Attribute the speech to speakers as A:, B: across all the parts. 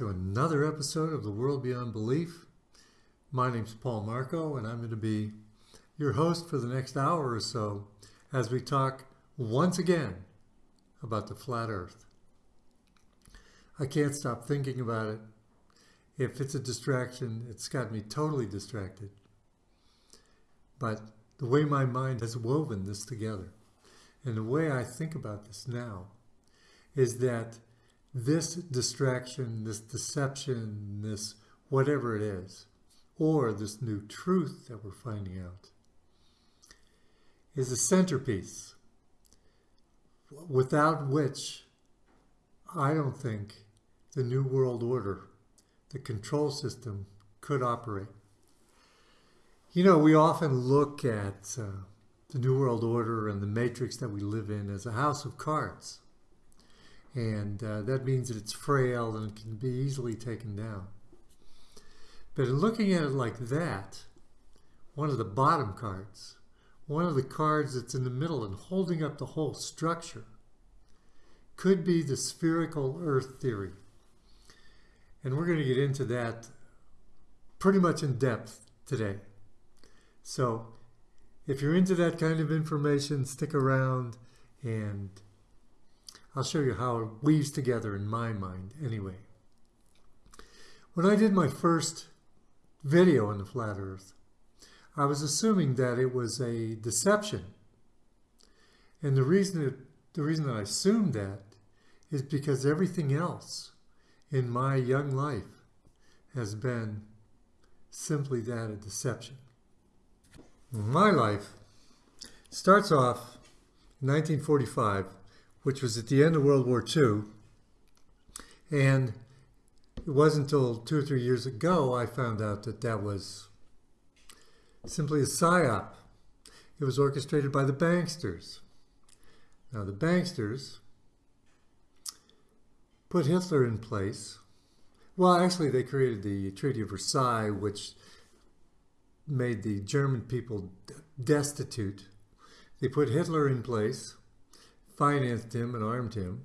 A: to another episode of The World Beyond Belief. My name's Paul Marco, and I'm going to be your host for the next hour or so as we talk once again about the flat earth. I can't stop thinking about it. If it's a distraction, it's got me totally distracted. But the way my mind has woven this together and the way I think about this now is that this distraction, this deception, this whatever it is, or this new truth that we're finding out, is a centerpiece without which I don't think the New World Order, the control system, could operate. You know, we often look at uh, the New World Order and the matrix that we live in as a house of cards. And uh, that means that it's frail and it can be easily taken down. But in looking at it like that, one of the bottom cards, one of the cards that's in the middle and holding up the whole structure, could be the spherical Earth theory. And we're going to get into that pretty much in depth today. So if you're into that kind of information, stick around and I'll show you how it weaves together in my mind anyway. When I did my first video on the flat earth, I was assuming that it was a deception. And the reason, the reason that I assumed that is because everything else in my young life has been simply that, a deception. My life starts off in 1945 which was at the end of World War II. And it wasn't until two or three years ago I found out that that was simply a psyop. It was orchestrated by the banksters. Now, the banksters put Hitler in place. Well, actually, they created the Treaty of Versailles, which made the German people destitute. They put Hitler in place financed him and armed him.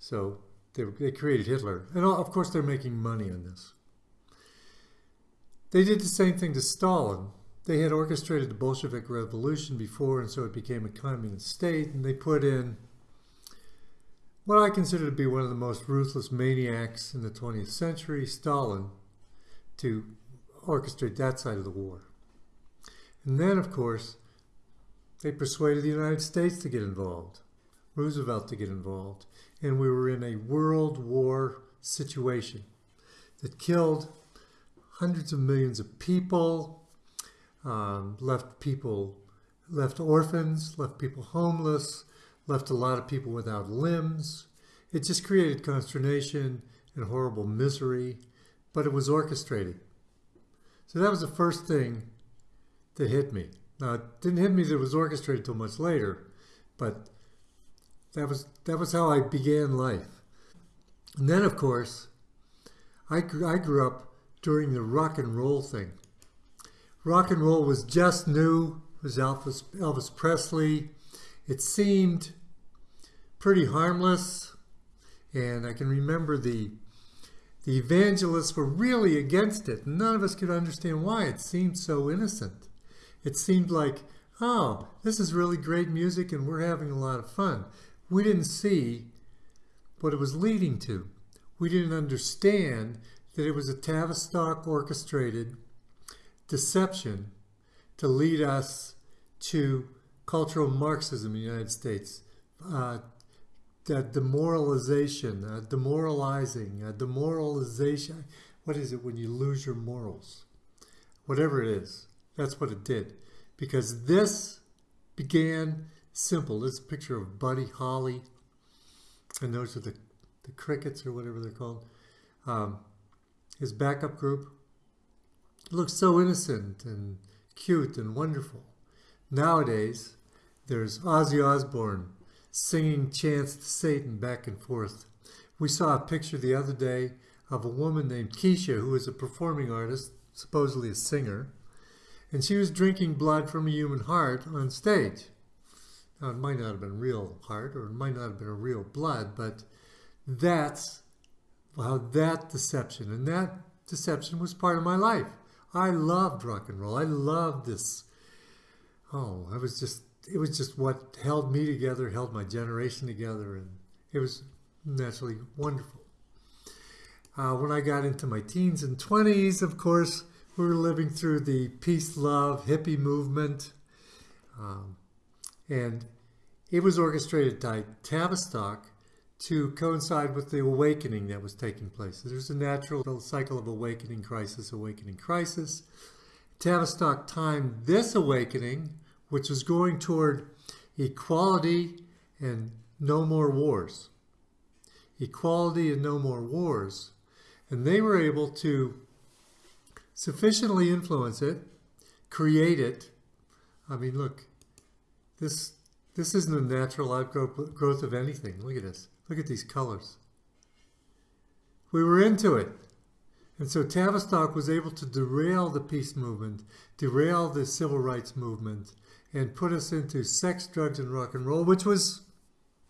A: So they, they created Hitler. And uh, of course, they're making money on this. They did the same thing to Stalin. They had orchestrated the Bolshevik Revolution before, and so it became a communist state, and they put in what I consider to be one of the most ruthless maniacs in the 20th century, Stalin, to orchestrate that side of the war. And then, of course, they persuaded the United States to get involved. Roosevelt to get involved. And we were in a world war situation that killed hundreds of millions of people, um, left people, left orphans, left people homeless, left a lot of people without limbs. It just created consternation and horrible misery, but it was orchestrated. So that was the first thing that hit me. Now, it didn't hit me that it was orchestrated until much later, but that was, that was how I began life. And then, of course, I, I grew up during the rock and roll thing. Rock and roll was just new. It was Elvis, Elvis Presley. It seemed pretty harmless. And I can remember the, the evangelists were really against it. None of us could understand why. It seemed so innocent. It seemed like, oh, this is really great music and we're having a lot of fun we didn't see what it was leading to. We didn't understand that it was a Tavistock orchestrated deception to lead us to cultural Marxism in the United States, uh, that demoralization, uh, demoralizing, uh, demoralization. What is it when you lose your morals? Whatever it is, that's what it did. Because this began simple. This picture of Buddy Holly, and those are the, the crickets or whatever they're called. Um, his backup group looks so innocent and cute and wonderful. Nowadays, there's Ozzy Osbourne singing chants to Satan back and forth. We saw a picture the other day of a woman named Keisha, who is a performing artist, supposedly a singer, and she was drinking blood from a human heart on stage. Now, it might not have been real heart or it might not have been a real blood, but that's how that deception, and that deception was part of my life. I loved rock and roll. I loved this. Oh, I was just, it was just what held me together, held my generation together, and it was naturally wonderful. Uh, when I got into my teens and 20s, of course, we were living through the peace, love, hippie movement. Um, and it was orchestrated by Tavistock to coincide with the awakening that was taking place. There's a natural cycle of awakening, crisis, awakening, crisis. Tavistock timed this awakening, which was going toward equality and no more wars. Equality and no more wars. And they were able to sufficiently influence it, create it. I mean, look, this this isn't a natural outgrowth growth of anything. Look at this. Look at these colors. We were into it. And so Tavistock was able to derail the peace movement, derail the civil rights movement, and put us into sex, drugs, and rock and roll, which was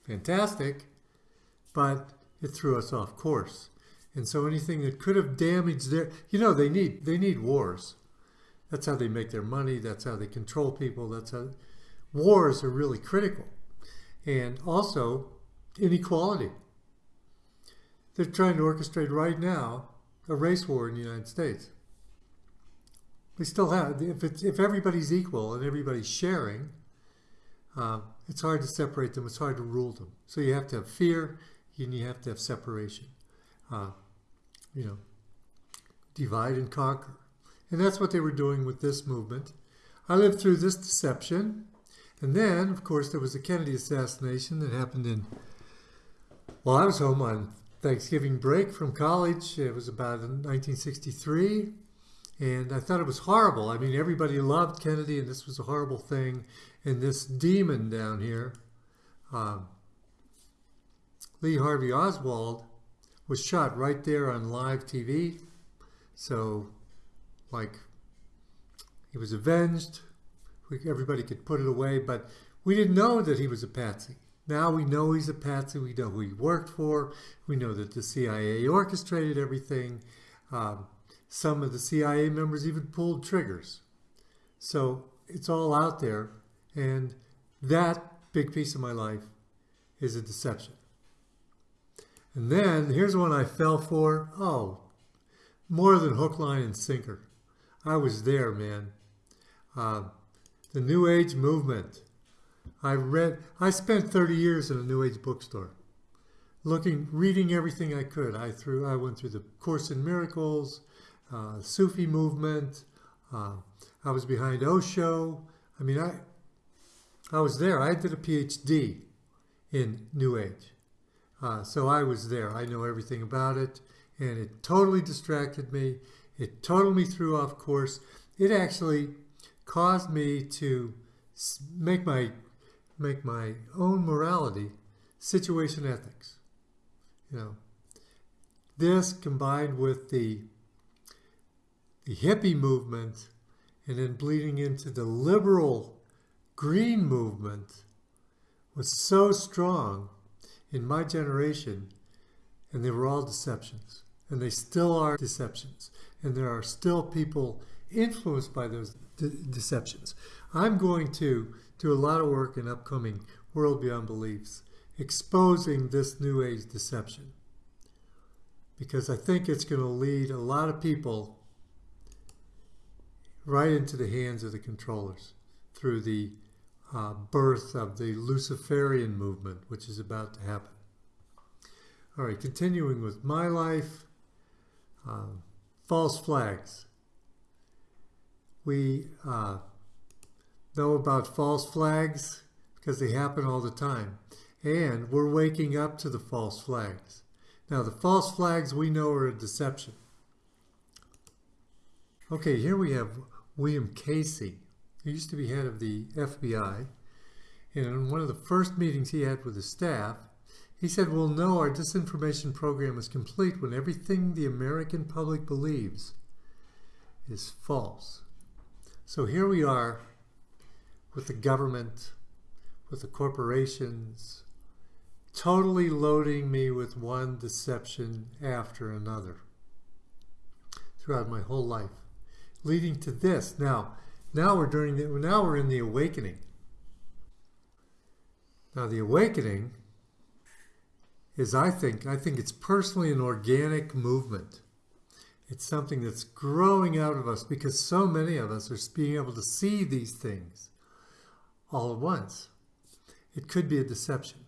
A: fantastic, but it threw us off course. And so anything that could have damaged their, you know, they need they need wars. That's how they make their money. That's how they control people. That's how wars are really critical. And also, inequality. They're trying to orchestrate right now a race war in the United States. We still have, if, it's, if everybody's equal and everybody's sharing, uh, it's hard to separate them, it's hard to rule them. So you have to have fear and you have to have separation. Uh, you know, divide and conquer. And that's what they were doing with this movement. I lived through this deception. And then, of course, there was the Kennedy assassination that happened in well, I was home on Thanksgiving break from college. It was about 1963. And I thought it was horrible. I mean, everybody loved Kennedy, and this was a horrible thing. And this demon down here, um, Lee Harvey Oswald, was shot right there on live TV. So, like, he was avenged. Everybody could put it away, but we didn't know that he was a patsy. Now we know he's a patsy. We know who he worked for. We know that the CIA orchestrated everything. Um, some of the CIA members even pulled triggers. So it's all out there. And that big piece of my life is a deception. And then here's one I fell for. Oh, more than hook, line, and sinker. I was there, man. Uh, the New Age movement. I read, I spent 30 years in a New Age bookstore, looking, reading everything I could. I through, I went through the Course in Miracles, uh, Sufi movement. Uh, I was behind Osho. I mean, I, I was there. I did a PhD in New Age. Uh, so I was there. I know everything about it. And it totally distracted me. It totally threw off course. It actually caused me to make my make my own morality situation ethics. You know, this combined with the the hippie movement and then bleeding into the liberal green movement was so strong in my generation and they were all deceptions and they still are deceptions and there are still people influenced by those de deceptions. I'm going to do a lot of work in upcoming World Beyond Beliefs, exposing this New Age deception. Because I think it's going to lead a lot of people right into the hands of the controllers through the uh, birth of the Luciferian movement, which is about to happen. All right, continuing with my life, uh, false flags. We uh, know about false flags because they happen all the time. And we're waking up to the false flags. Now, the false flags we know are a deception. Okay, here we have William Casey. He used to be head of the FBI. And in one of the first meetings he had with his staff, he said, we'll know our disinformation program is complete when everything the American public believes is false. So here we are with the government, with the corporations, totally loading me with one deception after another throughout my whole life, leading to this. Now, now we're during the, now we're in the awakening. Now the awakening is, I think, I think it's personally an organic movement. It's something that's growing out of us because so many of us are being able to see these things all at once. It could be a deception.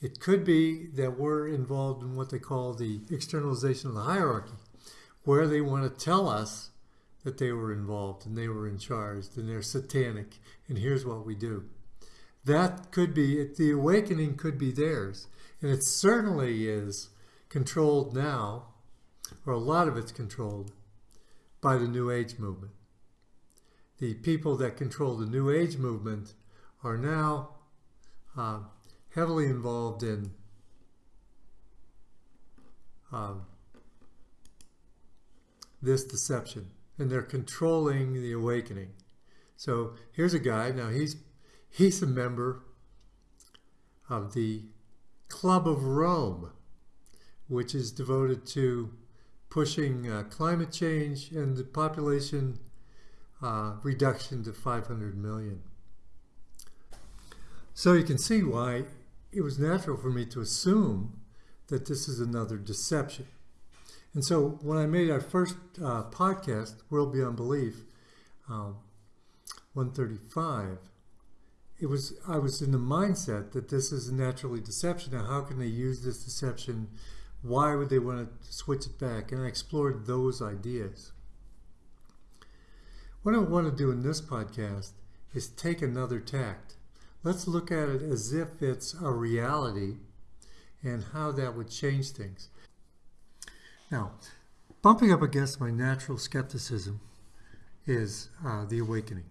A: It could be that we're involved in what they call the externalization of the hierarchy, where they want to tell us that they were involved and they were in charge and they're satanic and here's what we do. That could be, the awakening could be theirs. And it certainly is controlled now, or a lot of it's controlled, by the New Age movement. The people that control the New Age movement are now uh, heavily involved in um, this deception, and they're controlling the awakening. So here's a guy, now he's, he's a member of the Club of Rome, which is devoted to pushing uh, climate change and the population uh, reduction to 500 million. So you can see why it was natural for me to assume that this is another deception. And so when I made our first uh, podcast, World Beyond Belief, um, 135, it was I was in the mindset that this is naturally deception. Now, how can they use this deception? Why would they want to switch it back? And I explored those ideas. What I want to do in this podcast is take another tact. Let's look at it as if it's a reality and how that would change things. Now, bumping up against my natural skepticism is uh, the awakening.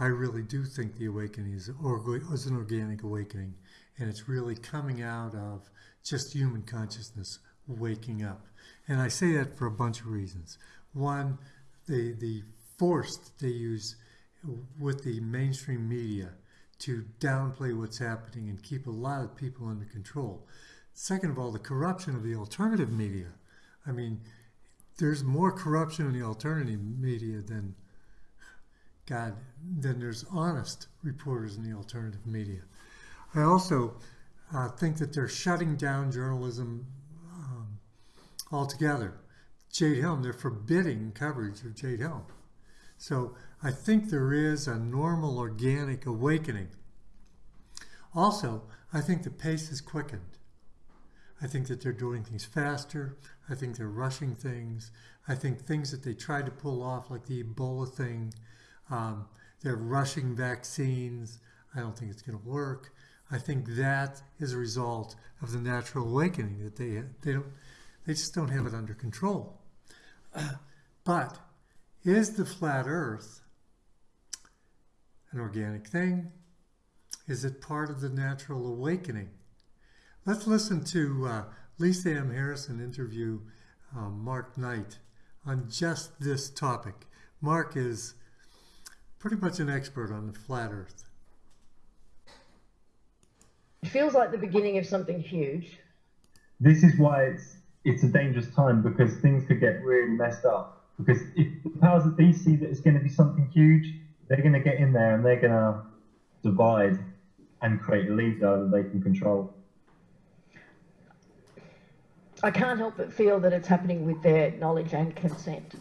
A: I really do think the awakening is, is an organic awakening, and it's really coming out of just human consciousness waking up. And I say that for a bunch of reasons. One, the, the force that they use with the mainstream media to downplay what's happening and keep a lot of people under control. Second of all, the corruption of the alternative media. I mean, there's more corruption in the alternative media than God, than there's honest reporters in the alternative media. I also uh, think that they're shutting down journalism um, altogether. Jade Helm, they're forbidding coverage of Jade Helm. So I think there is a normal organic awakening. Also, I think the pace is quickened. I think that they're doing things faster. I think they're rushing things. I think things that they tried to pull off, like the Ebola thing, um, they're rushing vaccines. I don't think it's going to work. I think that is a result of the natural awakening that they they don't they just don't have it under control. but is the flat Earth an organic thing? Is it part of the natural awakening? Let's listen to uh, Lisa M. Harrison interview uh, Mark Knight on just this topic. Mark is pretty much an expert on the flat Earth.
B: It feels like the beginning of something huge.
C: This is why it's it's a dangerous time because things could get really messed up. Because if the powers that be see that it's going to be something huge, they're going to get in there and they're going to divide and create a leader that they can control.
B: I can't help but feel that it's happening with their knowledge and consent,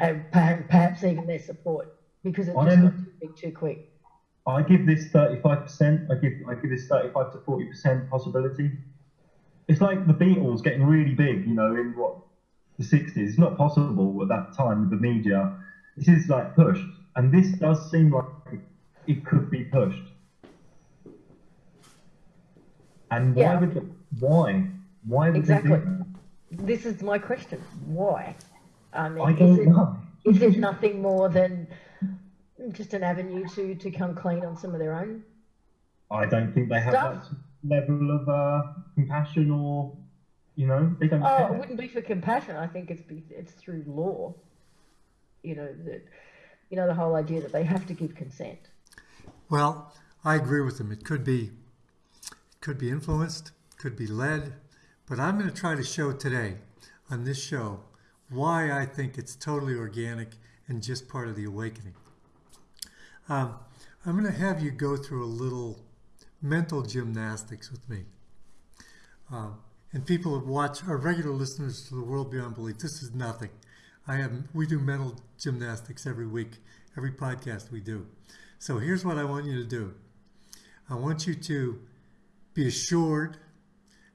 B: and perhaps even their support because it's just got too big too quick.
C: I give this 35%, I give I give this 35 to 40% possibility. It's like the Beatles getting really big, you know, in what the 60s. It's not possible at that time with the media. This is like pushed, and this does seem like it could be pushed. And why yeah. would the, why why would
B: exactly? This is my question. Why?
C: I mean, I
B: is. It, is it nothing more than just an avenue to to come clean on some of their own.
C: I don't think they have stuff. that level of uh, compassion or you know they don't.
B: Oh,
C: care.
B: it wouldn't be for compassion. I think it's be, it's through law. You know that you know the whole idea that they have to give consent.
A: Well, I agree with them. It could be could be influenced, could be led, but I'm going to try to show today on this show why I think it's totally organic and just part of the awakening. Um, I'm going to have you go through a little mental gymnastics with me. Um, and people that watch are regular listeners to the World Beyond Belief. This is nothing. I have we do mental gymnastics every week, every podcast we do. So here's what I want you to do. I want you to be assured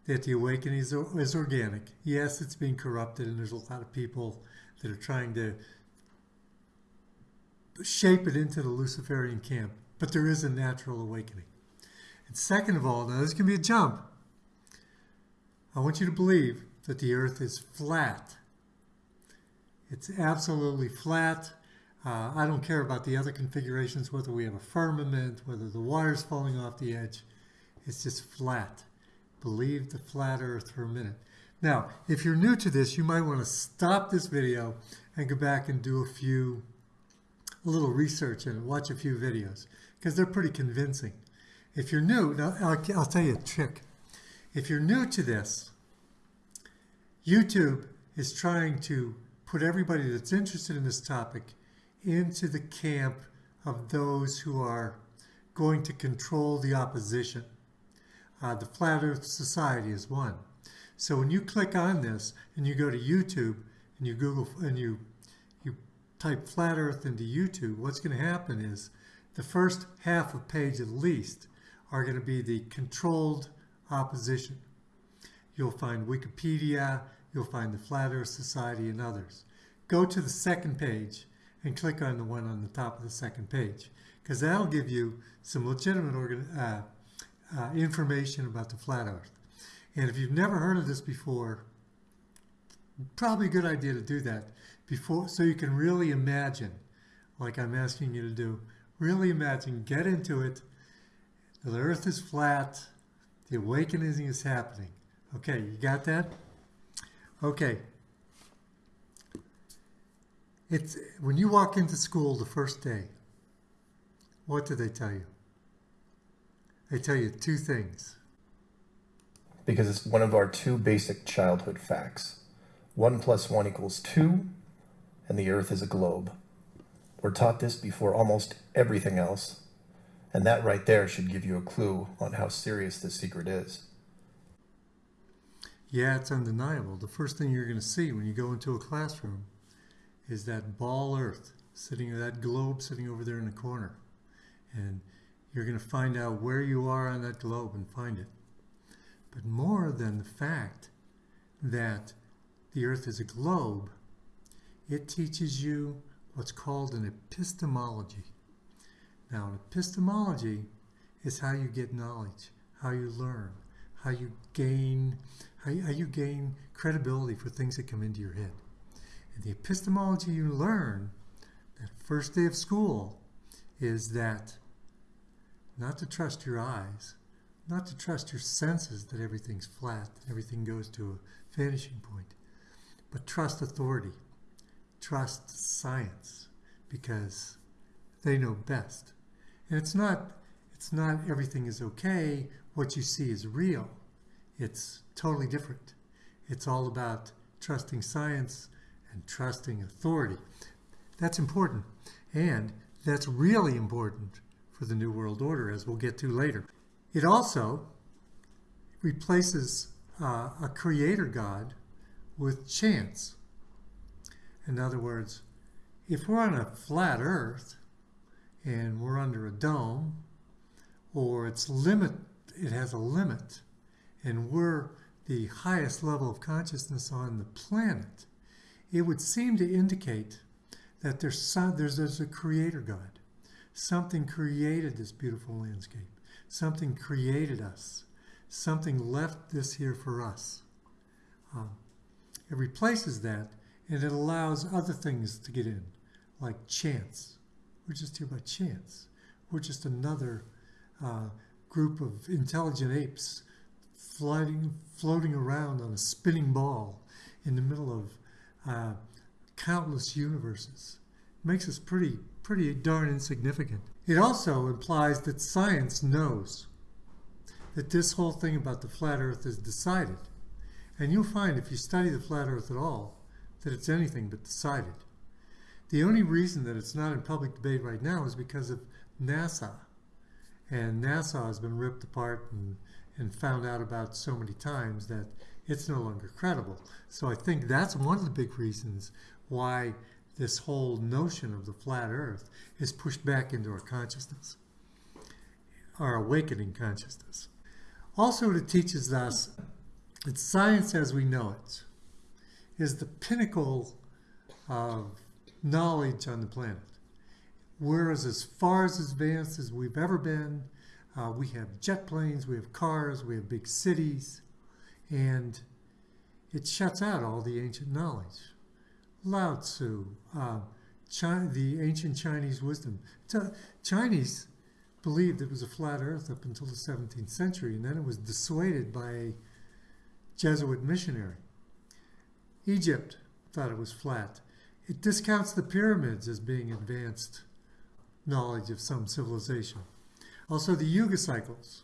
A: that the awakening is, is organic. Yes, it's being corrupted, and there's a lot of people that are trying to shape it into the Luciferian camp, but there is a natural awakening. And second of all, now this can be a jump. I want you to believe that the earth is flat. It's absolutely flat. Uh, I don't care about the other configurations, whether we have a firmament, whether the water's falling off the edge. It's just flat. Believe the flat earth for a minute. Now, if you're new to this, you might want to stop this video and go back and do a few, a little research and watch a few videos because they're pretty convincing. If you're new, I'll, I'll tell you a trick. If you're new to this, YouTube is trying to put everybody that's interested in this topic into the camp of those who are going to control the opposition. Uh, the Flat Earth Society is one. So when you click on this and you go to YouTube and you Google and you type flat Earth into YouTube, what's going to happen is the first half of page at least are going to be the controlled opposition. You'll find Wikipedia, you'll find the Flat Earth Society and others. Go to the second page and click on the one on the top of the second page because that'll give you some legitimate uh, uh, information about the flat earth. And if you've never heard of this before, probably a good idea to do that before so you can really imagine, like I'm asking you to do, really imagine, get into it. The earth is flat, the awakening is happening. Okay, you got that? Okay, it's when you walk into school the first day, what do they tell you? They tell you two things.
D: Because it's one of our two basic childhood facts. One plus one equals two, and the earth is a globe. We're taught this before almost everything else, and that right there should give you a clue on how serious this secret is.
A: Yeah, it's undeniable. The first thing you're going to see when you go into a classroom is that ball earth sitting, that globe sitting over there in the corner. And you're going to find out where you are on that globe and find it. But more than the fact that the earth is a globe, it teaches you what's called an epistemology. Now, an epistemology is how you get knowledge, how you learn, how you gain, how you, how you gain credibility for things that come into your head. And the epistemology you learn that first day of school is that not to trust your eyes, not to trust your senses that everything's flat, that everything goes to a vanishing point, but trust authority, trust science, because they know best. And it's not, it's not everything is okay, what you see is real. It's totally different. It's all about trusting science and trusting authority. That's important. And that's really important for the New World Order, as we'll get to later. It also replaces uh, a creator God with chance. In other words, if we're on a flat earth and we're under a dome, or its limit, it has a limit, and we're the highest level of consciousness on the planet, it would seem to indicate that there's, some, there's, there's a creator God. Something created this beautiful landscape. Something created us. Something left this here for us. Um, it replaces that and it allows other things to get in, like chance. We're just here by chance. We're just another uh, group of intelligent apes floating, floating around on a spinning ball in the middle of uh, countless universes. Makes us pretty, pretty darn insignificant. It also implies that science knows that this whole thing about the flat earth is decided. And you'll find if you study the flat earth at all, that it's anything but decided. The only reason that it's not in public debate right now is because of NASA. And NASA has been ripped apart and, and found out about so many times that it's no longer credible. So I think that's one of the big reasons why this whole notion of the flat earth is pushed back into our consciousness, our awakening consciousness. Also, it teaches us that science as we know it is the pinnacle of knowledge on the planet. We're as far as advanced as we've ever been. Uh, we have jet planes, we have cars, we have big cities, and it shuts out all the ancient knowledge. Lao Tzu, uh, China, the ancient Chinese wisdom. Chinese believed it was a flat earth up until the 17th century, and then it was dissuaded by a Jesuit missionary. Egypt thought it was flat. It discounts the pyramids as being advanced knowledge of some civilization. Also, the Yuga cycles.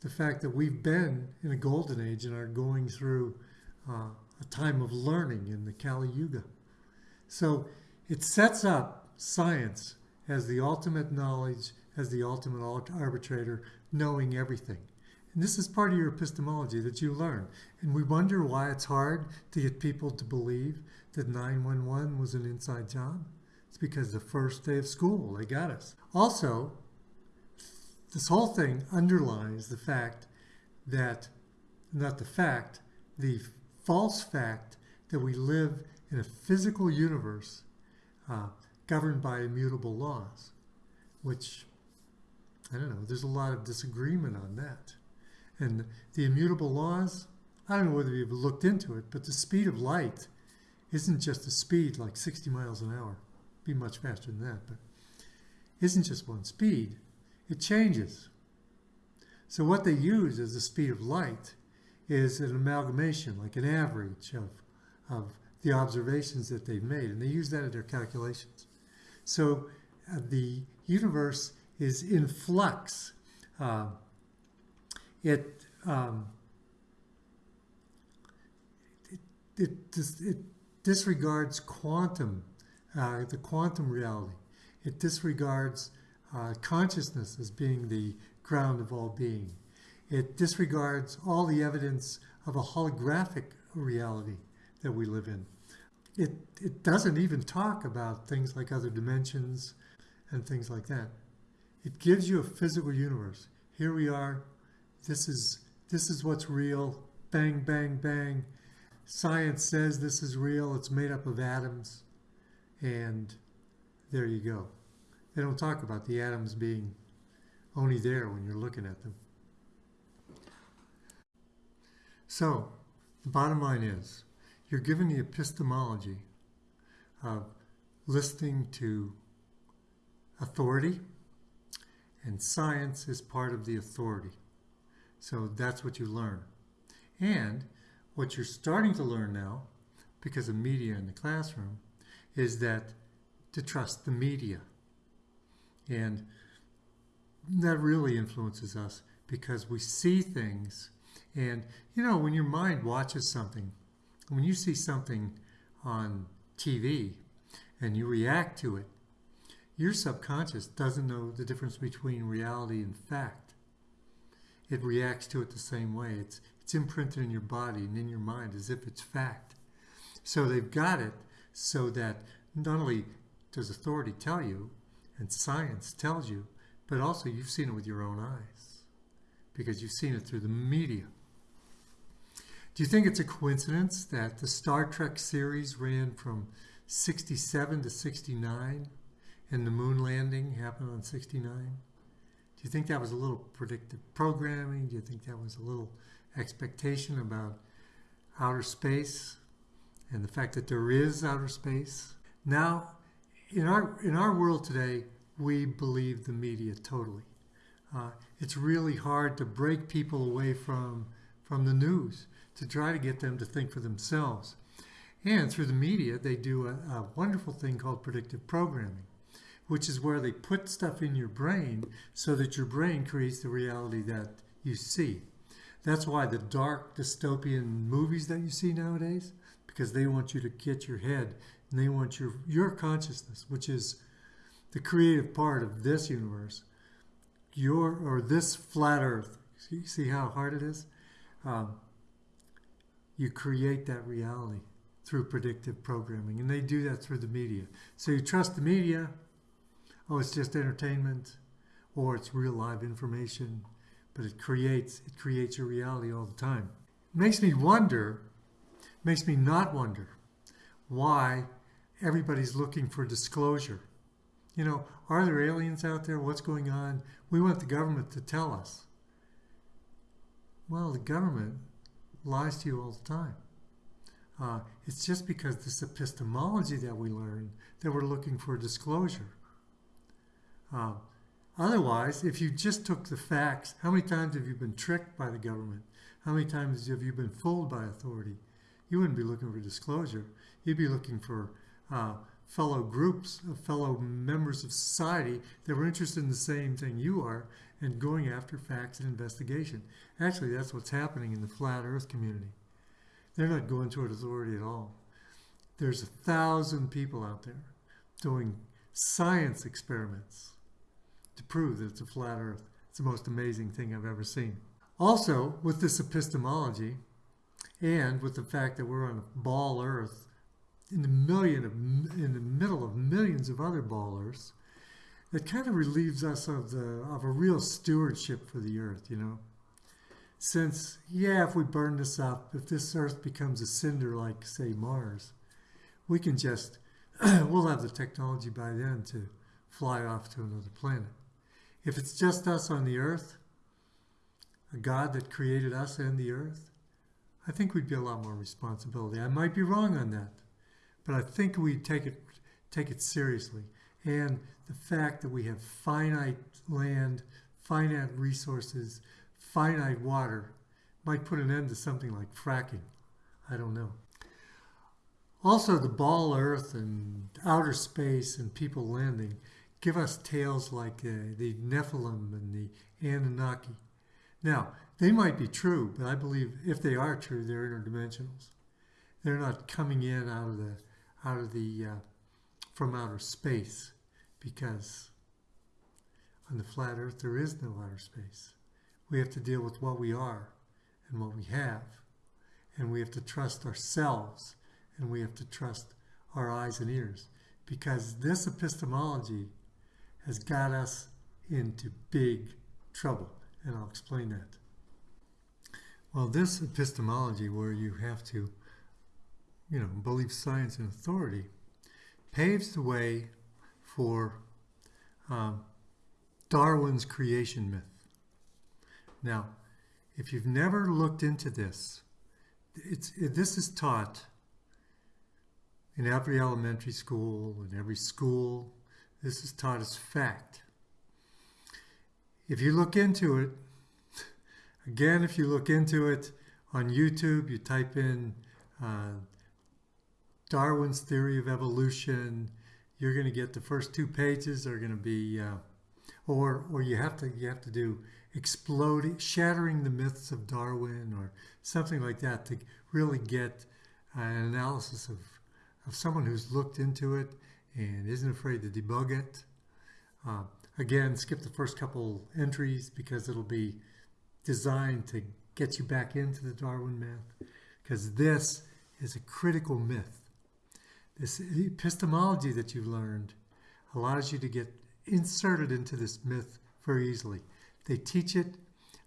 A: The fact that we've been in a golden age and are going through uh, a time of learning in the Kali Yuga. So it sets up science as the ultimate knowledge, as the ultimate arbitrator, knowing everything. And this is part of your epistemology that you learn. And we wonder why it's hard to get people to believe that 911 was an inside job. It's because the first day of school, they got us. Also, this whole thing underlies the fact that, not the fact, the false fact that we live in a physical universe uh, governed by immutable laws, which, I don't know, there's a lot of disagreement on that. And the immutable laws, I don't know whether you've looked into it, but the speed of light isn't just a speed like 60 miles an hour. Be much faster than that, but isn't just one speed. It changes. So what they use as the speed of light is an amalgamation, like an average of, of the observations that they've made, and they use that in their calculations. So uh, the universe is in flux. Uh, it, um, it, it, it, disregards quantum, uh, the quantum reality. It disregards uh, consciousness as being the ground of all being. It disregards all the evidence of a holographic reality that we live in. It, it doesn't even talk about things like other dimensions and things like that. It gives you a physical universe. Here we are. This is, this is what's real. Bang, bang, bang. Science says this is real. It's made up of atoms. And there you go. They don't talk about the atoms being only there when you're looking at them. So, the bottom line is, you're given the epistemology of listening to authority, and science is part of the authority. So that's what you learn. And what you're starting to learn now, because of media in the classroom, is that to trust the media. And that really influences us because we see things and, you know, when your mind watches something, when you see something on TV and you react to it, your subconscious doesn't know the difference between reality and fact. It reacts to it the same way. It's, it's imprinted in your body and in your mind as if it's fact. So they've got it so that not only does authority tell you and science tells you, but also you've seen it with your own eyes because you've seen it through the media. Do you think it's a coincidence that the Star Trek series ran from 67 to 69 and the moon landing happened on 69? Do you think that was a little predictive programming? Do you think that was a little expectation about outer space and the fact that there is outer space? Now, in our, in our world today, we believe the media totally. Uh, it's really hard to break people away from, from the news to try to get them to think for themselves. And through the media, they do a, a wonderful thing called predictive programming, which is where they put stuff in your brain so that your brain creates the reality that you see. That's why the dark dystopian movies that you see nowadays, because they want you to get your head and they want your your consciousness, which is the creative part of this universe, your or this flat Earth. See, see how hard it is. Um, you create that reality through predictive programming, and they do that through the media. So you trust the media. Oh, it's just entertainment, or it's real live information, but it creates it creates your reality all the time. makes me wonder, makes me not wonder, why everybody's looking for disclosure. You know, are there aliens out there? What's going on? We want the government to tell us. Well, the government lies to you all the time. Uh, it's just because this epistemology that we learn that we're looking for disclosure. Uh, otherwise, if you just took the facts, how many times have you been tricked by the government? How many times have you been fooled by authority? You wouldn't be looking for disclosure. You'd be looking for uh, fellow groups, of fellow members of society that were interested in the same thing you are and going after facts and investigation. Actually, that's what's happening in the flat earth community. They're not going toward authority at all. There's a thousand people out there doing science experiments to prove that it's a flat earth. It's the most amazing thing I've ever seen. Also, with this epistemology and with the fact that we're on a ball earth in the million of, in the middle of millions of other ballers, it kind of relieves us of the of a real stewardship for the earth, you know. Since, yeah, if we burn this up, if this earth becomes a cinder like, say, Mars, we can just, we'll have the technology by then to fly off to another planet. If it's just us on the earth, a God that created us and the earth, I think we'd be a lot more responsibility. I might be wrong on that, but I think we'd take it take it seriously. And the fact that we have finite land, finite resources, finite water might put an end to something like fracking. I don't know. Also, the ball Earth and outer space and people landing give us tales like uh, the Nephilim and the Anunnaki. Now, they might be true, but I believe if they are true, they're interdimensionals. They're not coming in out of the out of the uh, from outer space, because on the flat Earth there is no outer space. We have to deal with what we are and what we have. And we have to trust ourselves and we have to trust our eyes and ears because this epistemology has got us into big trouble. And I'll explain that. Well, this epistemology where you have to, you know, believe science and authority paves the way for um, Darwin's creation myth. Now, if you've never looked into this, it's, it, this is taught in every elementary school, in every school. This is taught as fact. If you look into it, again, if you look into it on YouTube, you type in uh, Darwin's theory of evolution, you're going to get the first two pages are going to be, uh, or or you have to you have to do exploding, shattering the myths of Darwin or something like that to really get an analysis of, of someone who's looked into it and isn't afraid to debug it. Uh, again, skip the first couple entries because it'll be designed to get you back into the Darwin myth because this is a critical myth. This epistemology that you've learned allows you to get inserted into this myth very easily. They teach it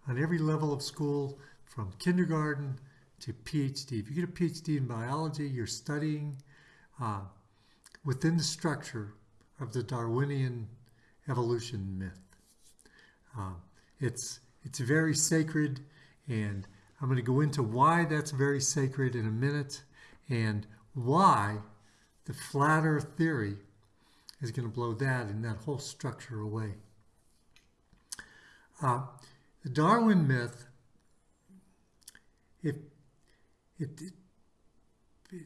A: on every level of school from kindergarten to PhD. If you get a PhD in biology, you're studying uh, within the structure of the Darwinian evolution myth. Uh, it's, it's very sacred, and I'm going to go into why that's very sacred in a minute and why the flat earth theory is going to blow that and that whole structure away. Uh, the Darwin myth, it, it, it,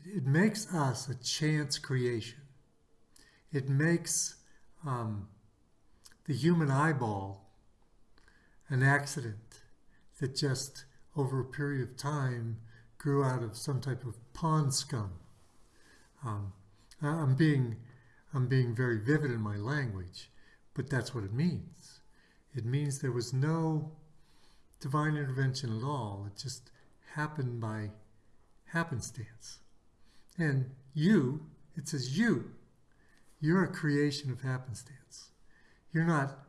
A: it makes us a chance creation. It makes um, the human eyeball an accident that just over a period of time grew out of some type of pond scum. Um, I'm being I'm being very vivid in my language, but that's what it means. It means there was no divine intervention at all. It just happened by happenstance. And you, it says you, you're a creation of happenstance. You're not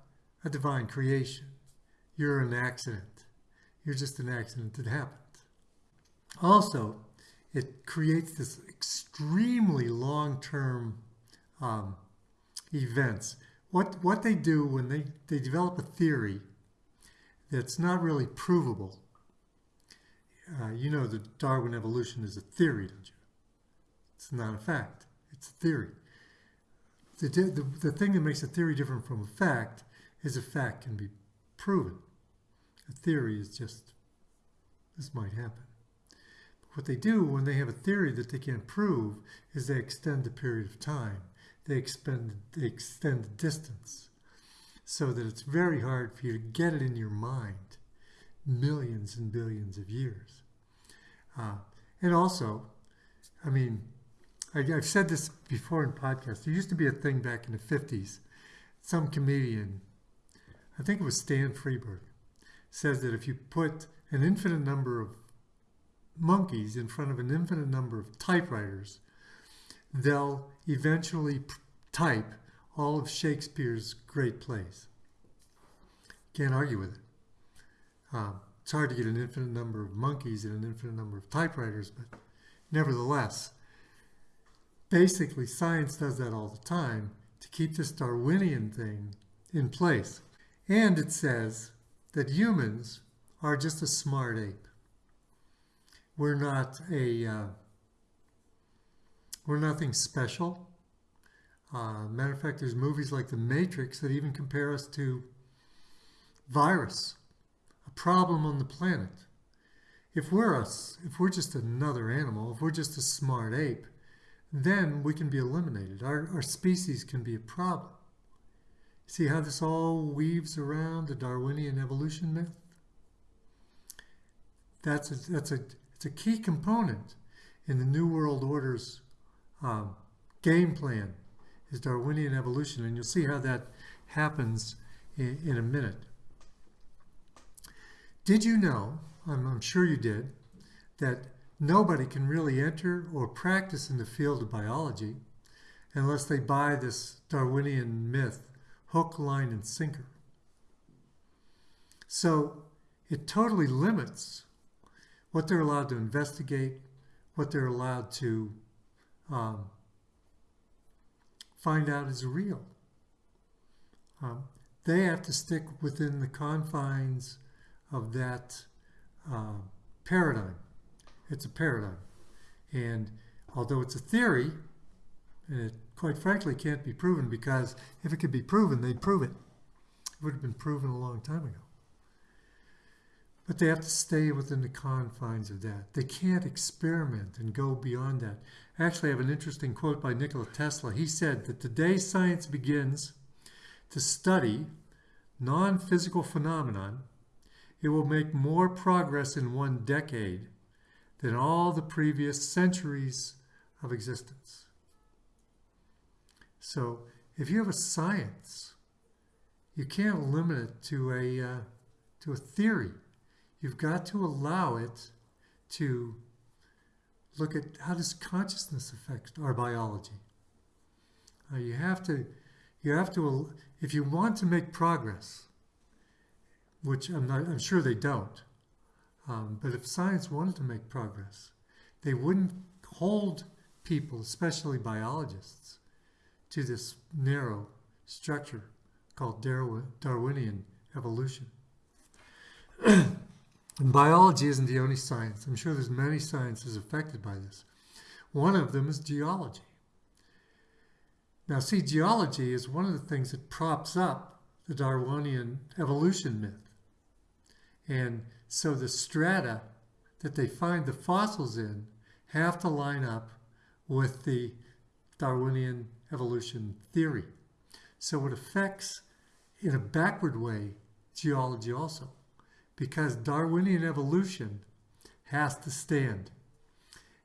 A: a divine creation. You're an accident. You're just an accident that happened. Also, it creates this extremely long-term um, events. What what they do when they, they develop a theory that's not really provable. Uh, you know that Darwin evolution is a theory, don't you? It's not a fact. It's a theory. The, the, the thing that makes a theory different from a fact is a fact can be proven. A theory is just, this might happen. But what they do when they have a theory that they can't prove is they extend the period of time. They expend they extend the distance so that it's very hard for you to get it in your mind millions and billions of years. Uh, and also, I mean, I, I've said this before in podcasts. There used to be a thing back in the 50s. Some comedian, I think it was Stan Freberg, says that if you put an infinite number of monkeys in front of an infinite number of typewriters, they'll eventually type all of Shakespeare's great plays. Can't argue with it. Um, it's hard to get an infinite number of monkeys and an infinite number of typewriters, but nevertheless, basically science does that all the time to keep this Darwinian thing in place. And it says that humans are just a smart ape. We're not a, uh, we're nothing special. Uh, matter of fact, there's movies like The Matrix that even compare us to virus, a problem on the planet. If we're us, if we're just another animal, if we're just a smart ape, then we can be eliminated. Our, our species can be a problem. See how this all weaves around the Darwinian evolution myth? That's a, that's a, it's a key component in the New World Order's um, game plan is Darwinian evolution, and you'll see how that happens in, in a minute. Did you know, I'm, I'm sure you did, that nobody can really enter or practice in the field of biology unless they buy this Darwinian myth, hook, line, and sinker. So it totally limits what they're allowed to investigate, what they're allowed to um, find out is real. Um, they have to stick within the confines of that uh, paradigm. It's a paradigm. And although it's a theory, and it quite frankly can't be proven because if it could be proven, they'd prove it. It would have been proven a long time ago. But they have to stay within the confines of that. They can't experiment and go beyond that. Actually, I have an interesting quote by Nikola Tesla. He said that the day science begins to study non physical phenomenon, it will make more progress in one decade than all the previous centuries of existence. So, if you have a science, you can't limit it to a, uh, to a theory. You've got to allow it to look at how does consciousness affect our biology. Uh, you have to, you have to, if you want to make progress, which I'm not, I'm sure they don't. Um, but if science wanted to make progress, they wouldn't hold people, especially biologists, to this narrow structure called Darwinian evolution. and biology isn't the only science. I'm sure there's many sciences affected by this. One of them is geology. Now, see, geology is one of the things that props up the Darwinian evolution myth. And so the strata that they find the fossils in have to line up with the Darwinian evolution theory. So it affects, in a backward way, geology also, because Darwinian evolution has to stand.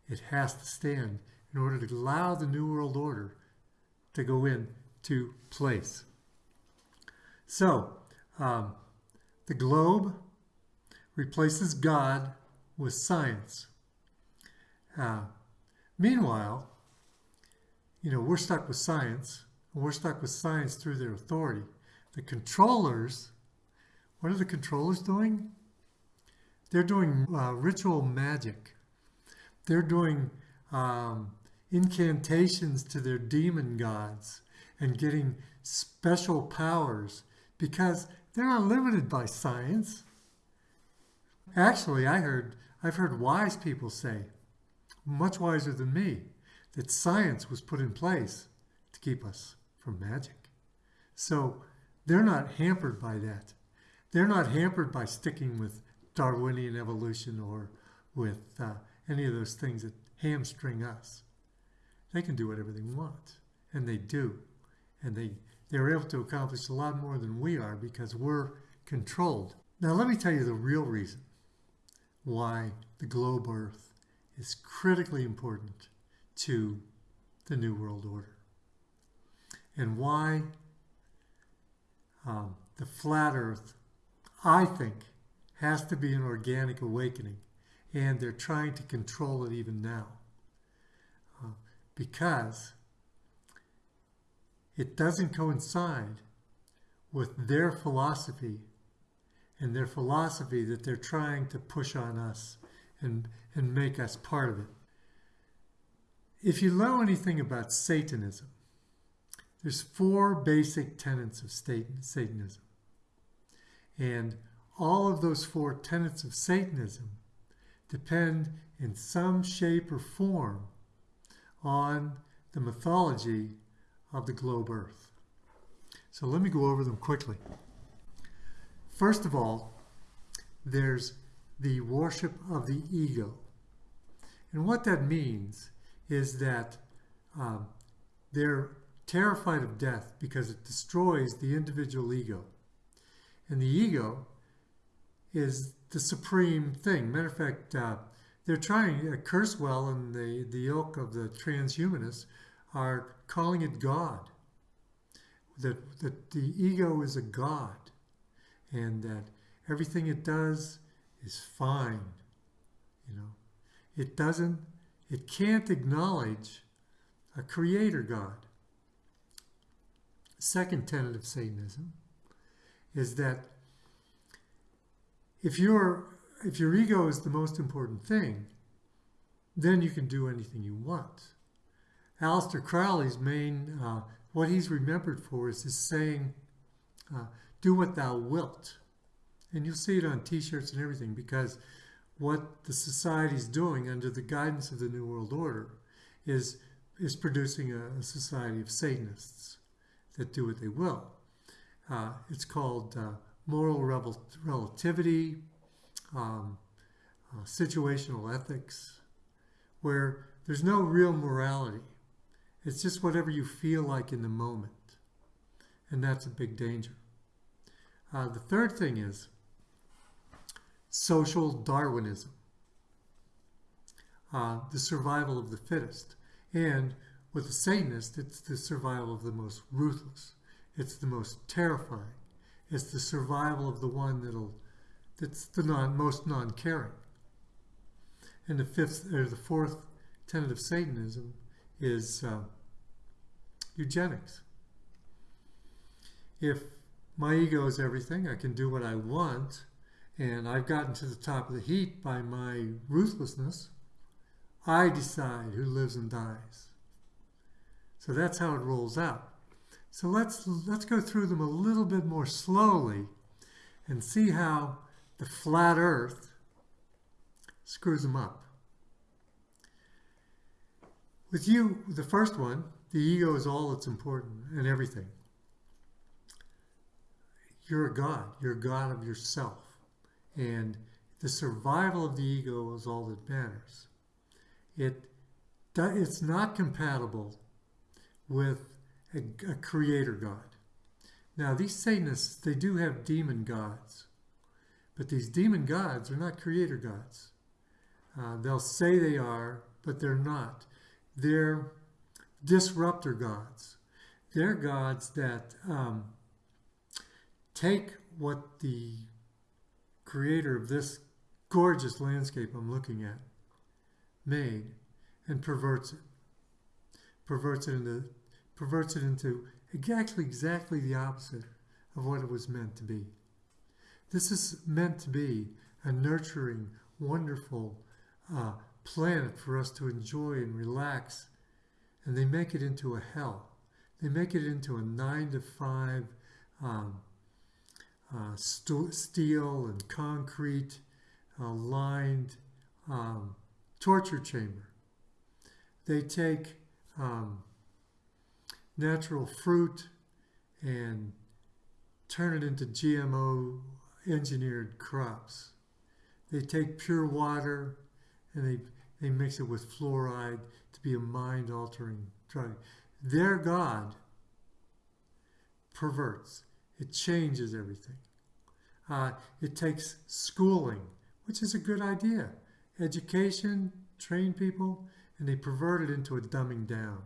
A: It has to stand in order to allow the New World Order to go into place. So, um, the globe replaces God with science. Uh, meanwhile, you know, we're stuck with science, and we're stuck with science through their authority. The controllers, what are the controllers doing? They're doing uh, ritual magic. They're doing um, incantations to their demon gods and getting special powers because they're not limited by science. Actually, I heard I've heard wise people say, much wiser than me, that science was put in place to keep us from magic. So they're not hampered by that. They're not hampered by sticking with Darwinian evolution or with uh, any of those things that hamstring us. They can do whatever they want, and they do. And they, they're able to accomplish a lot more than we are because we're controlled. Now, let me tell you the real reason why the globe Earth is critically important to the New World Order and why um, the flat Earth, I think, has to be an organic awakening, and they're trying to control it even now uh, because it doesn't coincide with their philosophy and their philosophy that they're trying to push on us and, and make us part of it. If you know anything about Satanism, there's four basic tenets of Satanism. And all of those four tenets of Satanism depend in some shape or form on the mythology of the globe Earth. So let me go over them quickly. First of all, there's the worship of the ego. And what that means is that um, they're terrified of death because it destroys the individual ego. And the ego is the supreme thing. Matter of fact, uh, they're trying, uh, Kurzweil and the, the ilk of the transhumanists are calling it God. That, that the ego is a God and that everything it does is fine. You know, it doesn't, it can't acknowledge a creator God. Second tenet of Satanism is that if your if your ego is the most important thing, then you can do anything you want. Aleister Crowley's main, uh, what he's remembered for is his saying, uh, do what thou wilt. And you'll see it on t-shirts and everything because what the society's doing under the guidance of the New World Order is, is producing a, a society of Satanists that do what they will. Uh, it's called uh, moral rel relativity, um, uh, situational ethics, where there's no real morality. It's just whatever you feel like in the moment. And that's a big danger. Uh, the third thing is social Darwinism, uh, the survival of the fittest. And with the Satanist, it's the survival of the most ruthless. It's the most terrifying. It's the survival of the one that'll, that's the non, most non-caring. And the fifth, or the fourth tenet of Satanism is uh, eugenics. If my ego is everything. I can do what I want. And I've gotten to the top of the heap by my ruthlessness. I decide who lives and dies. So that's how it rolls out. So let's, let's go through them a little bit more slowly and see how the flat earth screws them up. With you, the first one, the ego is all that's important and everything. You're a God. You're a God of yourself. And the survival of the ego is all that matters. It, it's not compatible with a, a creator God. Now, these Satanists, they do have demon gods, But these demon gods are not creator gods. Uh, they'll say they are, but they're not. They're disruptor gods. They're gods that um, take what the creator of this gorgeous landscape I'm looking at made and perverts it. Perverts it into perverts it into exactly exactly the opposite of what it was meant to be. This is meant to be a nurturing, wonderful uh, planet for us to enjoy and relax, and they make it into a hell. They make it into a nine to five um, uh, st steel and concrete uh, lined um, torture chamber. They take um, natural fruit and turn it into GMO engineered crops. They take pure water and they, they mix it with fluoride to be a mind altering drug. Their God perverts, it changes everything. Uh, it takes schooling, which is a good idea. Education, train people, and they pervert it into a dumbing down.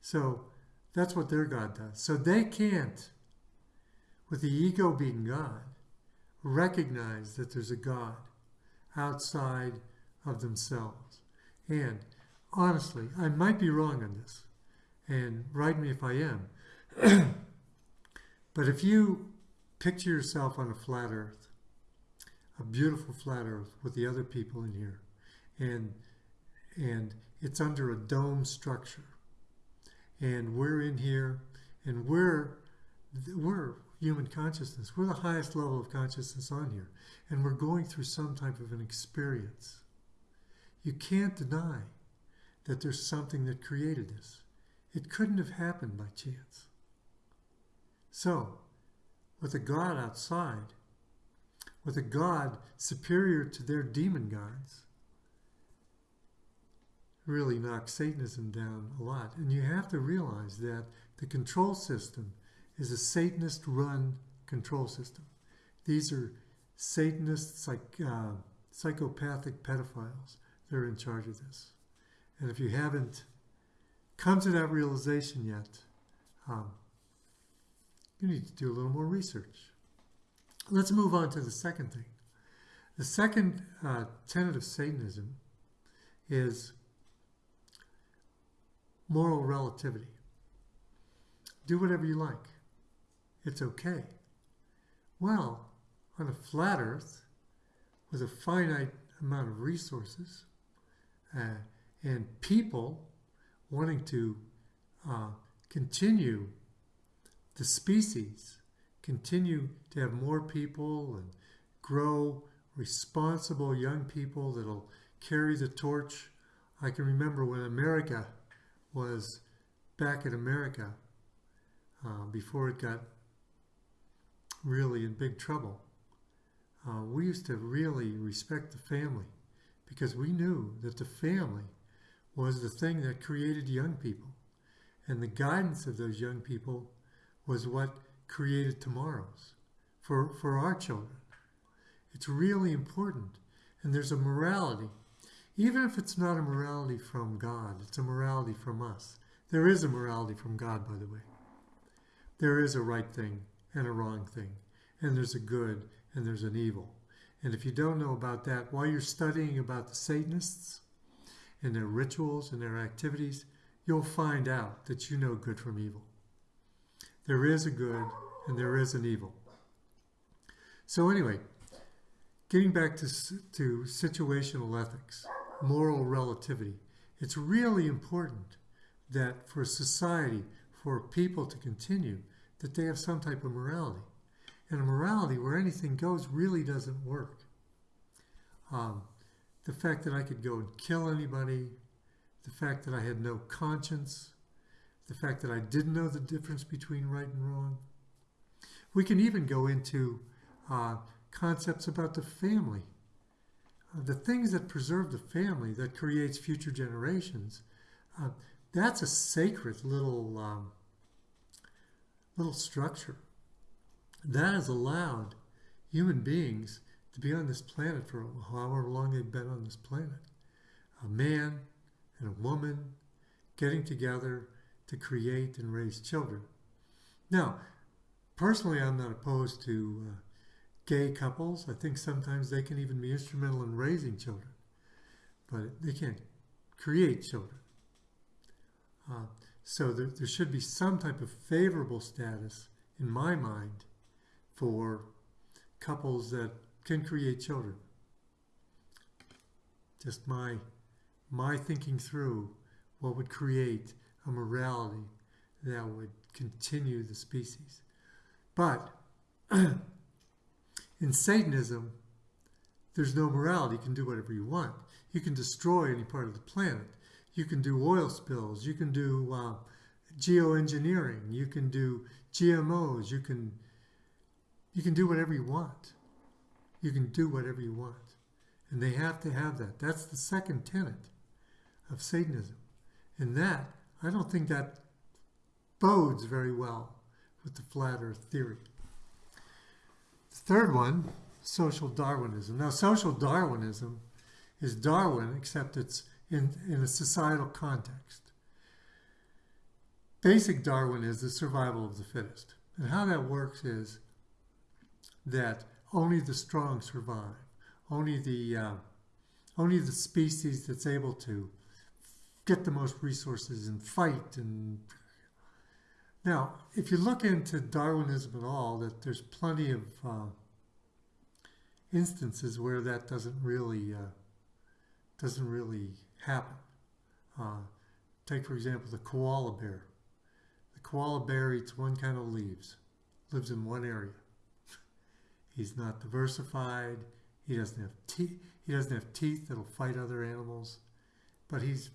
A: So that's what their God does. So they can't, with the ego being God, recognize that there's a God outside of themselves. And honestly, I might be wrong on this, and write me if I am. but if you picture yourself on a flat earth, a beautiful flat earth with the other people in here, and and it's under a dome structure, and we're in here, and we're we're human consciousness. We're the highest level of consciousness on here, and we're going through some type of an experience. You can't deny that there's something that created this. It couldn't have happened by chance. So, with a God outside, with a God superior to their demon gods, really knocks Satanism down a lot. And you have to realize that the control system is a Satanist run control system. These are Satanist psych, uh, psychopathic pedophiles that are in charge of this. And if you haven't come to that realization yet, um, you need to do a little more research. Let's move on to the second thing. The second uh, tenet of Satanism is moral relativity. Do whatever you like. It's okay. Well, on a flat earth with a finite amount of resources uh, and people wanting to uh, continue the species, continue to have more people and grow responsible young people that'll carry the torch. I can remember when America was back in America uh, before it got really in big trouble. Uh, we used to really respect the family because we knew that the family was the thing that created young people. And the guidance of those young people was what created tomorrows for, for our children. It's really important. And there's a morality. Even if it's not a morality from God, it's a morality from us. There is a morality from God, by the way. There is a right thing and a wrong thing. And there's a good and there's an evil. And if you don't know about that, while you're studying about the Satanists and their rituals and their activities, you'll find out that you know good from evil. There is a good and there is an evil. So anyway, getting back to, to situational ethics, moral relativity, it's really important that for society, for people to continue, that they have some type of morality. And a morality where anything goes really doesn't work. Um, the fact that I could go and kill anybody, the fact that I had no conscience, the fact that I didn't know the difference between right and wrong. We can even go into uh, concepts about the family. Uh, the things that preserve the family, that creates future generations, uh, that's a sacred little, um, little structure. That has allowed human beings to be on this planet for however long they've been on this planet. A man and a woman getting together to create and raise children. Now, personally, I'm not opposed to uh, gay couples. I think sometimes they can even be instrumental in raising children, but they can't create children. Uh, so there, there should be some type of favorable status, in my mind, for couples that can create children. Just my my thinking through what would create a morality that would continue the species. But in Satanism, there's no morality. You can do whatever you want. You can destroy any part of the planet. You can do oil spills. You can do uh, geoengineering. You can do GMOs. You can you can do whatever you want. You can do whatever you want. And they have to have that. That's the second tenet of Satanism. And that, I don't think that bodes very well with the flat earth theory. The third one, social Darwinism. Now, social Darwinism is Darwin, except it's in, in a societal context. Basic Darwin is the survival of the fittest. And how that works is that only the strong survive. Only the uh, only the species that's able to get the most resources and fight and now if you look into Darwinism at all that there's plenty of uh, instances where that doesn't really uh, doesn't really happen. Uh, take for example the koala bear. The koala bear eats one kind of leaves, lives in one area. He's not diversified. He doesn't have teeth. He doesn't have teeth that'll fight other animals, but he's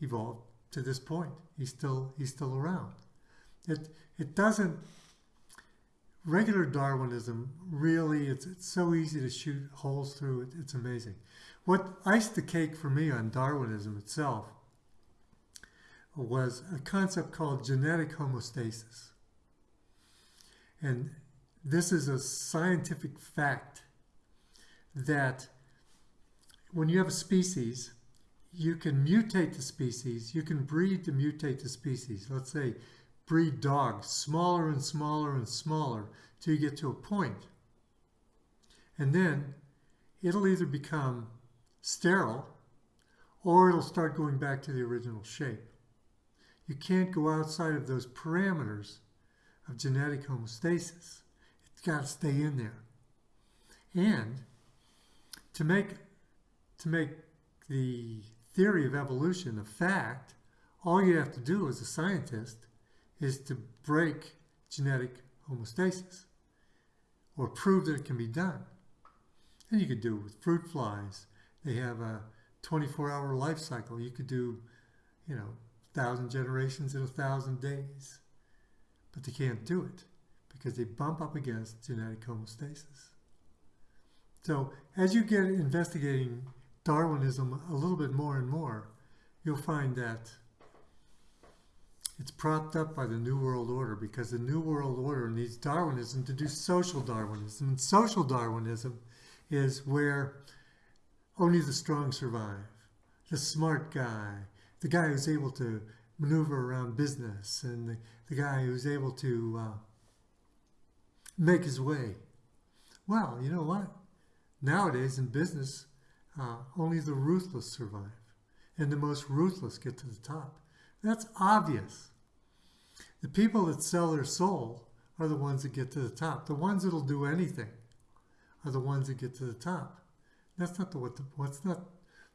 A: evolved to this point. He's still he's still around. It it doesn't. Regular Darwinism really it's it's so easy to shoot holes through it. It's amazing. What iced the cake for me on Darwinism itself was a concept called genetic homeostasis. And this is a scientific fact that when you have a species, you can mutate the species, you can breed to mutate the species. Let's say breed dogs, smaller and smaller and smaller till you get to a point. And then it'll either become sterile or it'll start going back to the original shape. You can't go outside of those parameters of genetic homeostasis. It's got to stay in there. And to make to make the theory of evolution a fact, all you have to do as a scientist is to break genetic homeostasis or prove that it can be done. And you could do it with fruit flies. They have a 24-hour life cycle. You could do, you know, thousand generations in a thousand days. But they can't do it because they bump up against genetic homeostasis. So as you get investigating Darwinism a little bit more and more, you'll find that it's propped up by the New World Order because the New World Order needs Darwinism to do social Darwinism. And social Darwinism is where only the strong survive. The smart guy, the guy who's able to maneuver around business, and the, the guy who's able to uh, make his way. Well, you know what? Nowadays in business, uh, only the ruthless survive, and the most ruthless get to the top. That's obvious. The people that sell their soul are the ones that get to the top. The ones that'll do anything are the ones that get to the top. That's not the what the what's not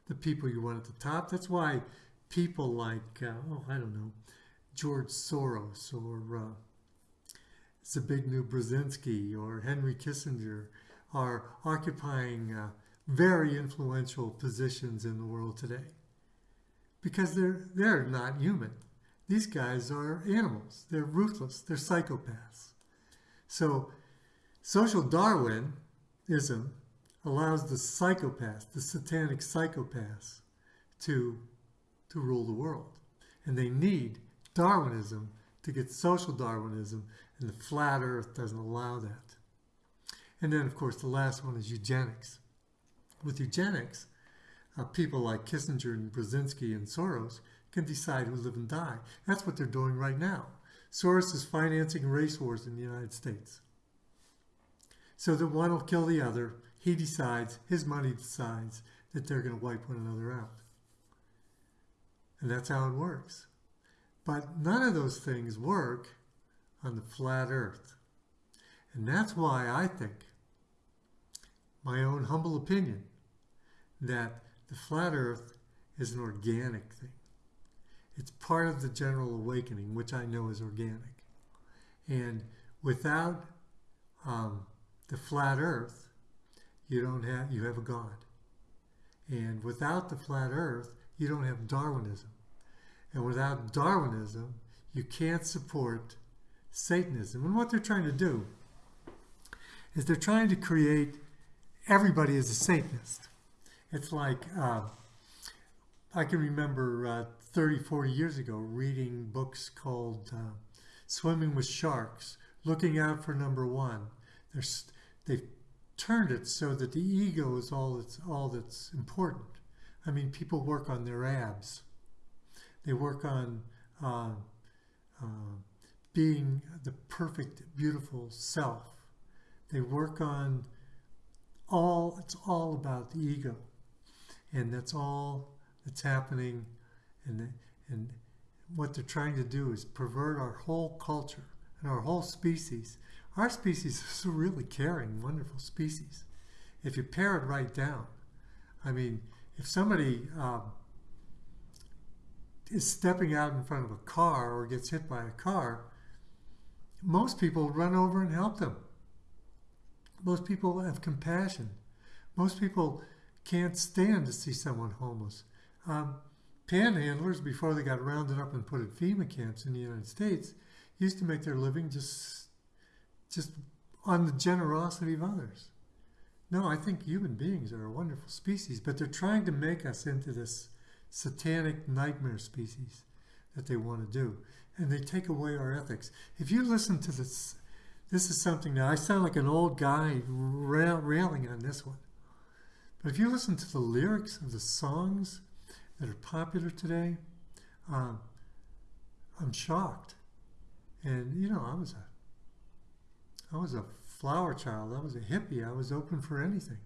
A: the people you want at the top. That's why people like uh, oh I don't know George Soros or uh, Zbigniew Brzezinski or Henry Kissinger are occupying uh, very influential positions in the world today because they're they're not human. These guys are animals. They're ruthless. They're psychopaths. So social Darwinism allows the psychopaths, the satanic psychopaths, to to rule the world. And they need Darwinism to get social Darwinism, and the flat earth doesn't allow that. And then, of course, the last one is eugenics. With eugenics, uh, people like Kissinger and Brzezinski and Soros can decide who live and die. That's what they're doing right now. Soros is financing race wars in the United States. So that one will kill the other. He decides, his money decides that they're going to wipe one another out. And that's how it works. But none of those things work on the flat earth. And that's why I think, my own humble opinion, that the flat earth is an organic thing. It's part of the general awakening, which I know is organic. And without um, the flat earth, you don't have you have a God. And without the flat earth, you don't have Darwinism. And without Darwinism, you can't support Satanism. And what they're trying to do is they're trying to create everybody as a Satanist. It's like, uh, I can remember uh, 30, 40 years ago reading books called uh, Swimming with Sharks, looking out for number one. There's, they've turned it so that the ego is all that's, all that's important. I mean, people work on their abs. They work on uh, uh, being the perfect, beautiful self. They work on all, it's all about the ego. And that's all that's happening. And, and what they're trying to do is pervert our whole culture and our whole species. Our species is a really caring, wonderful species. If you pare it right down, I mean, if somebody um, is stepping out in front of a car or gets hit by a car, most people run over and help them. Most people have compassion. Most people can't stand to see someone homeless. Um, panhandlers, before they got rounded up and put in FEMA camps in the United States, used to make their living just, just on the generosity of others. No, I think human beings are a wonderful species, but they're trying to make us into this satanic nightmare species that they want to do. And they take away our ethics. If you listen to this, this is something that I sound like an old guy railing on this one. But if you listen to the lyrics of the songs that are popular today, um, I'm shocked. And you know, I was a, I was a flower child. I was a hippie. I was open for anything.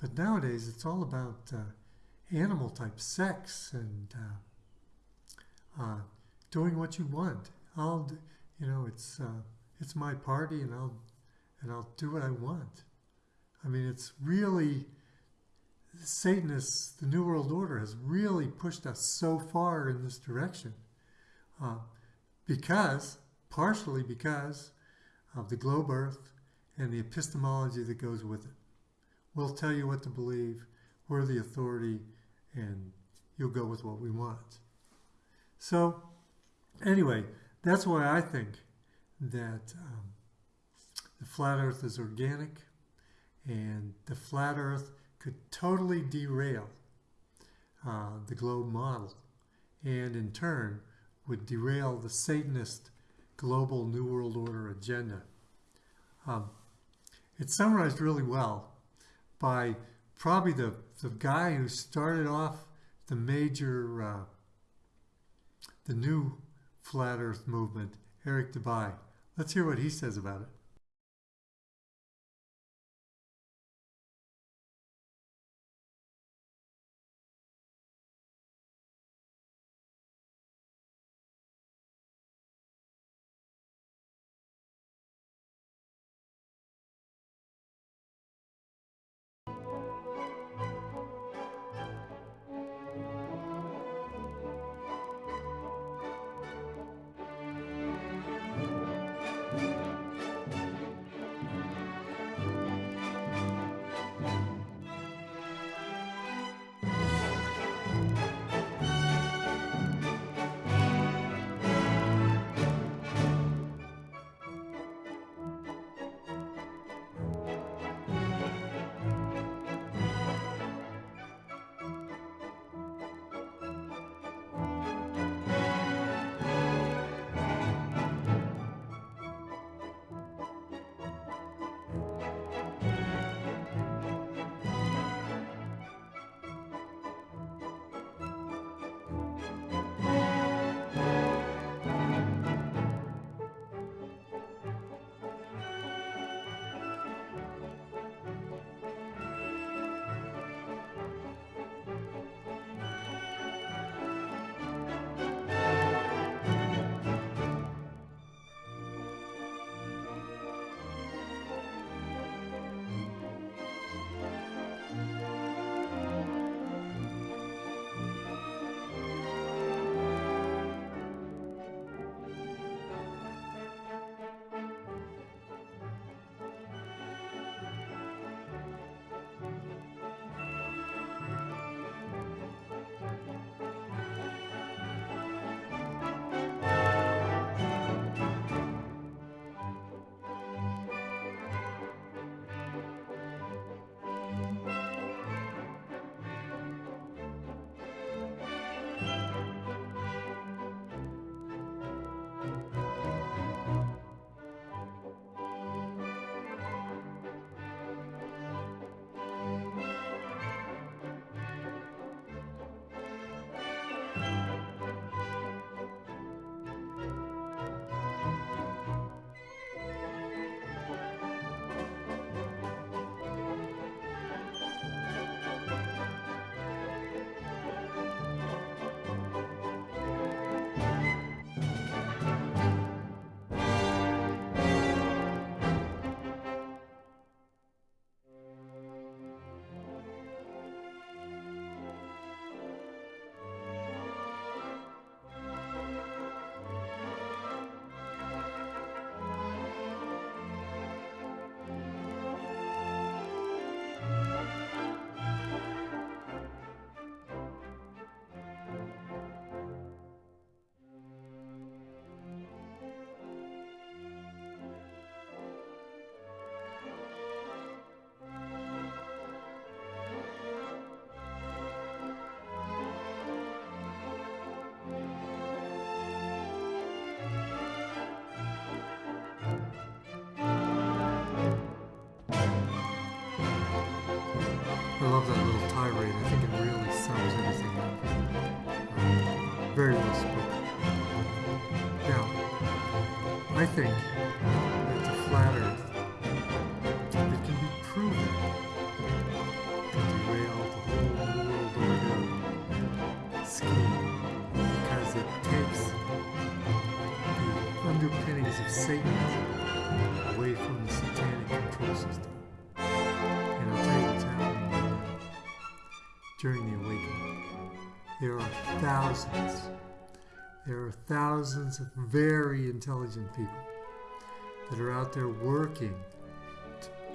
A: But nowadays, it's all about uh, animal type sex and uh, uh, doing what you want. I'll, you know, it's uh, it's my party, and I'll and I'll do what I want. I mean, it's really Satanists, the New World Order has really pushed us so far in this direction, uh, because partially because of the globe Earth and the epistemology that goes with it. We'll tell you what to believe. We're the authority and you'll go with what we want. So anyway, that's why I think that um, the flat earth is organic and the flat earth could totally derail uh, the globe model and in turn would derail the Satanist global New World Order agenda. Um, it's summarized really well by probably the, the guy who started off the major, uh, the new flat earth movement, Eric Dubay. Let's hear what he says about it. Think that the flat Earth, it can be proven. To derail the whole World Order scheme. Because it takes the underpinnings of Satanism away from the satanic control system. And I'll tell you what's happening. During the awakening, there are thousands, there are thousands of very intelligent people that are out there working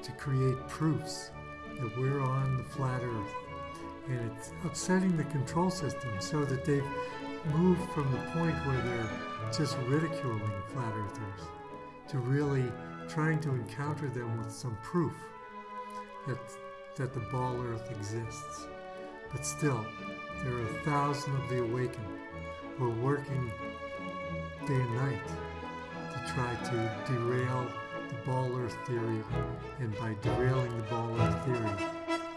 A: to create proofs that we're on the flat earth. And it's upsetting the control system so that they've moved from the point where they're just ridiculing flat earthers to really trying to encounter them with some proof that, that the ball earth exists. But still, there are a thousand of the awakened who are working day and night try to derail the ball earth theory. And by derailing the ball earth theory,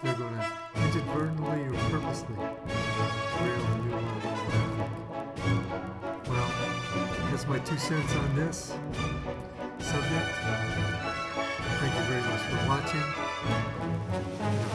A: they're going to inadvertently or purposely derail the new world order. Well, that's my two cents on this subject. Thank you very much for watching.